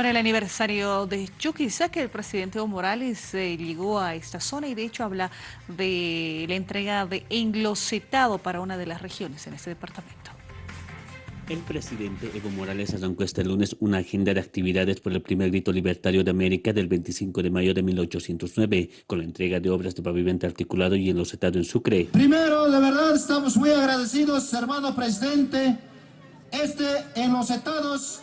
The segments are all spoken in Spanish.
Con el aniversario de Chuquisaca, el presidente Evo Morales eh, llegó a esta zona y de hecho habla de la entrega de englocetado para una de las regiones en este departamento. El presidente Evo Morales arrancó este lunes una agenda de actividades por el primer grito libertario de América del 25 de mayo de 1809, con la entrega de obras de pavimento articulado y enlocetado en Sucre. Primero, de verdad, estamos muy agradecidos, hermano presidente, este enlocetados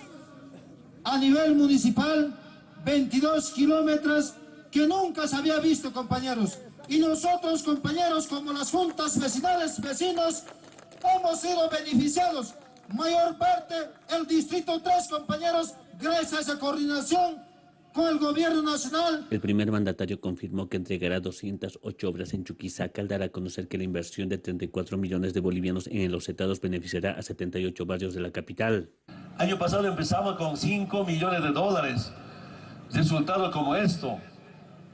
a nivel municipal, 22 kilómetros que nunca se había visto, compañeros. Y nosotros, compañeros, como las juntas vecinales, vecinos, hemos sido beneficiados. Mayor parte, el Distrito 3, compañeros, gracias a esa coordinación con el gobierno nacional. El primer mandatario confirmó que entregará 208 obras en Chuquisaca al dar a conocer que la inversión de 34 millones de bolivianos en los estados beneficiará a 78 barrios de la capital. Año pasado empezamos con 5 millones de dólares. Resultados como esto.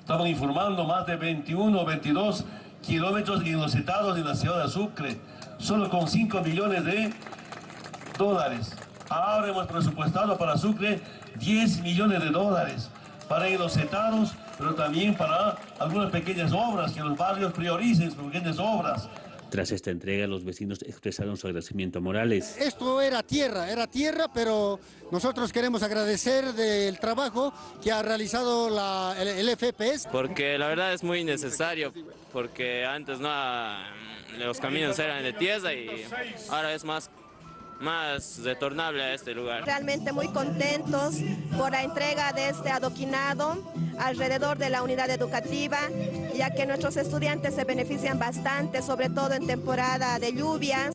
Estamos informando más de 21 o 22 kilómetros inocetados en la ciudad de Sucre. Solo con 5 millones de dólares. Ahora hemos presupuestado para Sucre 10 millones de dólares para inocetados, pero también para algunas pequeñas obras, que los barrios prioricen pequeñas obras. Tras esta entrega, los vecinos expresaron su agradecimiento a Morales. Esto era tierra, era tierra, pero nosotros queremos agradecer del trabajo que ha realizado la, el, FPS. Porque la verdad es muy necesario, porque antes no los caminos eran de tierra y ahora es más más retornable a este lugar. Realmente muy contentos por la entrega de este adoquinado alrededor de la unidad educativa, ya que nuestros estudiantes se benefician bastante, sobre todo en temporada de lluvias.